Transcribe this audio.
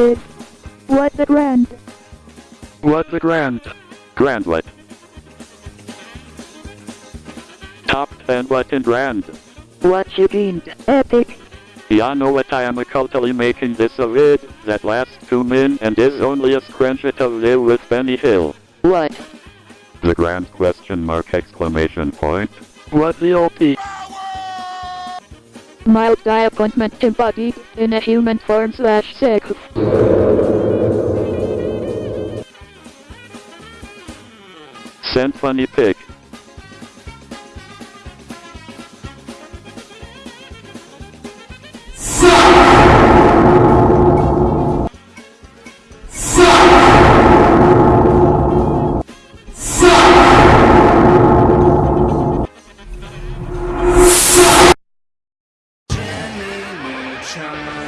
is. What the grand? What the grand? Grandlet. Top 10 what in grand? What you mean? Epic. Ya know what I am culturally making this a vid that lasts 2 min and is only a screenshot of live with Benny Hill. What? The grand question mark exclamation point. What the OP? Mild disappointment embodied in a human form slash sex. Send funny pic. sunshine.